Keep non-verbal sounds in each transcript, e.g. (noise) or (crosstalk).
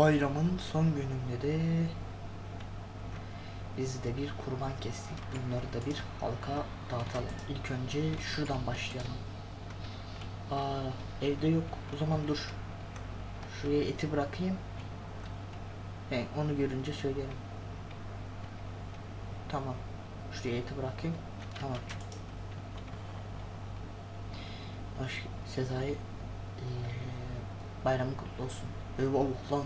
bayramın son gününde de biz de bir kurban kestik. Bunları da bir halka dağıtalım. İlk önce şuradan başlayalım. Aa, evde yok. O zaman dur. Şuraya eti bırakayım. He, onu görünce söylerim. Tamam. Şuraya eti bırakayım. Tamam. Hoş Sezai eee, bayramın kutlu olsun. Eyvallah lan.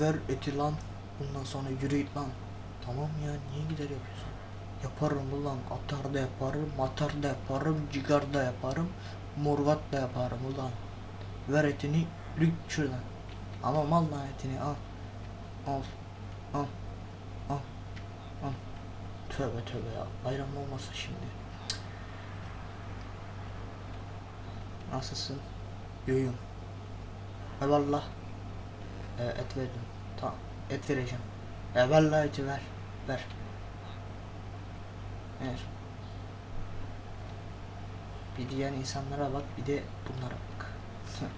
Ver eti lan. Bundan sonra yürü git lan. Tamam ya niye gider yapıyorsun? Yaparım ulan. Atar da yaparım, matar da yaparım, cigar da yaparım, morgat da yaparım ulan. Ver etini, lük şuradan. Ama mal lan etini al. Al. Al. Al. Al. Tövbe tövbe ya. Bayram olmasa şimdi. Nasılsın? Yoyum. Eyvallah. Ee, et verdim. Tamam. Et vereceğim. Eyvallah eti ver. Ver. Ver. Bir diğer insanlara bak bir de bunlara bak. (laughs)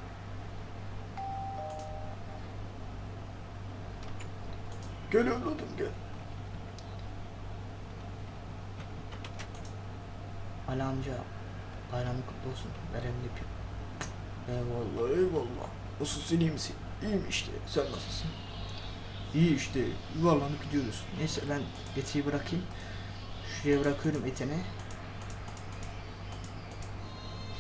gel evladım gel. Ali amca bayramın kutlu olsun. Ver elini öpeyim. Eyvallah eyvallah. Nasılsın iyi misin? İyiyim işte. Sen nasılsın? İyi işte. Yuvarlanıp gidiyoruz. Neyse ben etiyi bırakayım. Şuraya bırakıyorum etini.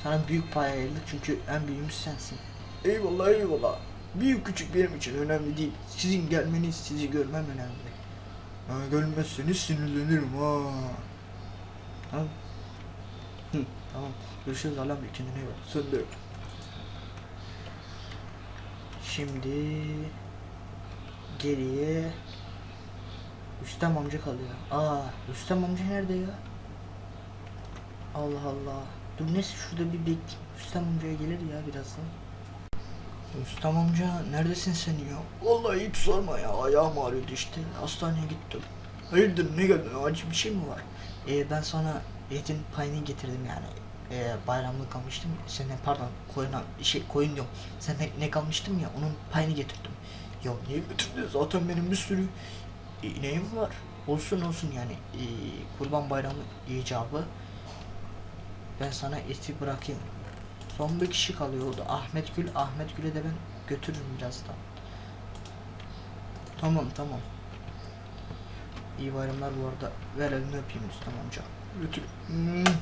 Sana büyük pay ayırdık çünkü en büyüğümüz sensin. Eyvallah eyvallah. Büyük küçük benim için önemli değil. Sizin gelmeniz, sizi görmem önemli. Ha, gelmezseniz sinirlenirim ha. Tamam. Hı, tamam. Görüşürüz Allah'ım kendine iyi bak. Sen de. Şimdi geriye Rüstem amca kalıyor. Aa, Rüstem amca nerede ya? Allah Allah. Dur neyse şurada bir bekleyeyim. Rüstem amcaya gelir ya birazdan. Rüstem amca neredesin sen ya? Vallahi hiç sorma ya. Ayağım ağrıyordu işte. Hastaneye gittim. Hayırdır ne geldin? Acil bir şey mi var? Ee, ben sana etin payını getirdim yani. Ee, bayramlık almıştım. Senden pardon koyuna şey koyun diyorum. Senden ne kalmıştım ya onun payını getirdim. Ya niye getirdin? Zaten benim bir sürü ineğim var. Olsun olsun yani. Ee, kurban bayramı icabı. Ben sana eti bırakayım. Son bir kişi kalıyor o da Ahmet Gül. Ahmet Gül'e de ben götürürüm birazdan. Tamam tamam. İyi bayramlar bu arada. Ver elini öpeyim Rüstem amca. Götür. Hmm.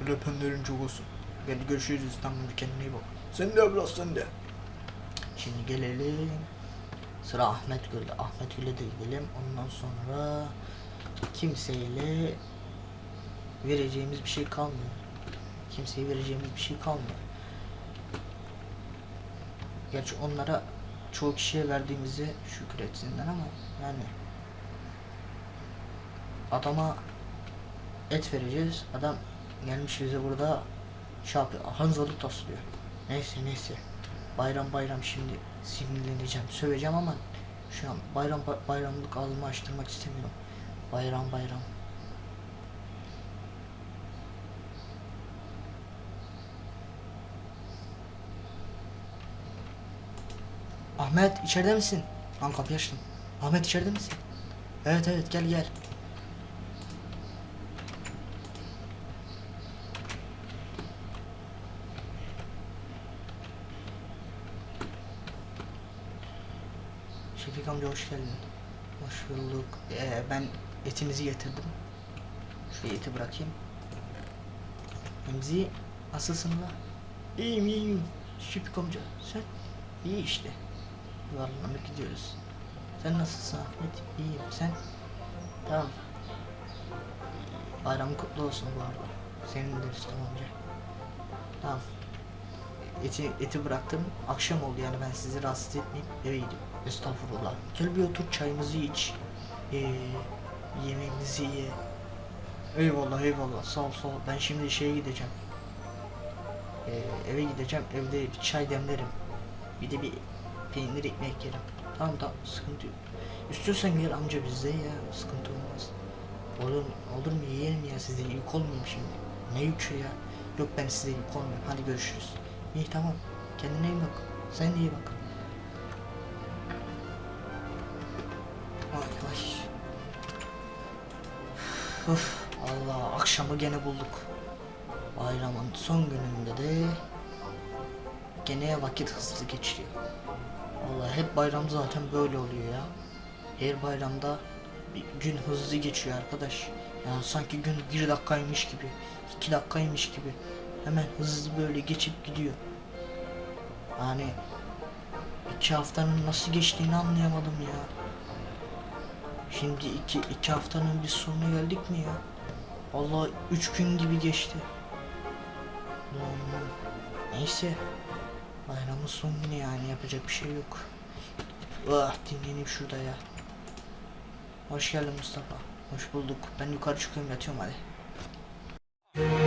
Öyle öpenlerin çok olsun. Hadi görüşürüz amca kendine iyi bak. Sen de abla sen de. Şimdi gelelim. Sıra Ahmet Gül'de. Ahmet Gül'e de gidelim. Ondan sonra kimseyle vereceğimiz bir şey kalmıyor. Kimseye vereceğimiz bir şey kalmıyor. Gerçi onlara çoğu kişiye verdiğimizi şükür etsinler ama yani adama et vereceğiz. Adam gelmiş bize burada şey yapıyor. Hanzalık taslıyor. Neyse neyse. Bayram bayram şimdi sinirleneceğim. Söveceğim ama şu an bayram bayramlık ağzımı açtırmak istemiyorum. Bayram bayram. Ahmet içeride misin? Lan kapıyı açtım. Ahmet içeride misin? Evet evet gel gel. Şefik amca hoş geldin. Hoş bulduk. Ee, ben etinizi getirdim. Şu eti bırakayım. Remzi nasılsın la? İyiyim iyiyim. Şefik amca sen? İyi işte. Yuvarlanıp gidiyoruz. Sen nasılsın Ahmet? İyiyim. Sen? Tamam. Bayramın kutlu olsun bu arada. Senin de Rüstem amca. Tamam. Eti, eti bıraktım. Akşam oldu yani ben sizi rahatsız etmeyeyim. Eve gideyim. Estağfurullah. Gel bir otur çayımızı iç. Ee, yemeğimizi ye. Eyvallah eyvallah sağ ol sağ ol. Ben şimdi şeye gideceğim. Ee, eve gideceğim. Evde bir çay demlerim. Bir de bir peynir ekmek yerim. Tamam tamam sıkıntı yok. İstiyorsan gel amca bizde ya sıkıntı olmaz. Olur, olur mu yiyelim ya size yük olmayayım şimdi. Ne yükü ya? Yok ben size yük olmayayım. Hadi görüşürüz. İyi tamam. Kendine iyi bak. Sen de iyi bak. Vay vay. Uf, Allah akşamı gene bulduk. Bayramın son gününde de gene vakit hızlı geçiyor. Vallahi hep bayram zaten böyle oluyor ya. Her bayramda bir gün hızlı geçiyor arkadaş. Yani sanki gün bir dakikaymış gibi, iki dakikaymış gibi. Hemen hızlı böyle geçip gidiyor. Yani iki haftanın nasıl geçtiğini anlayamadım ya. Şimdi iki, iki haftanın bir sonuna geldik mi ya? Allah üç gün gibi geçti. Ulan, Neyse. Bayramın son günü yani yapacak bir şey yok. Ah dinleneyim şurada ya. Hoş geldin Mustafa. Hoş bulduk. Ben yukarı çıkıyorum yatıyorum hadi.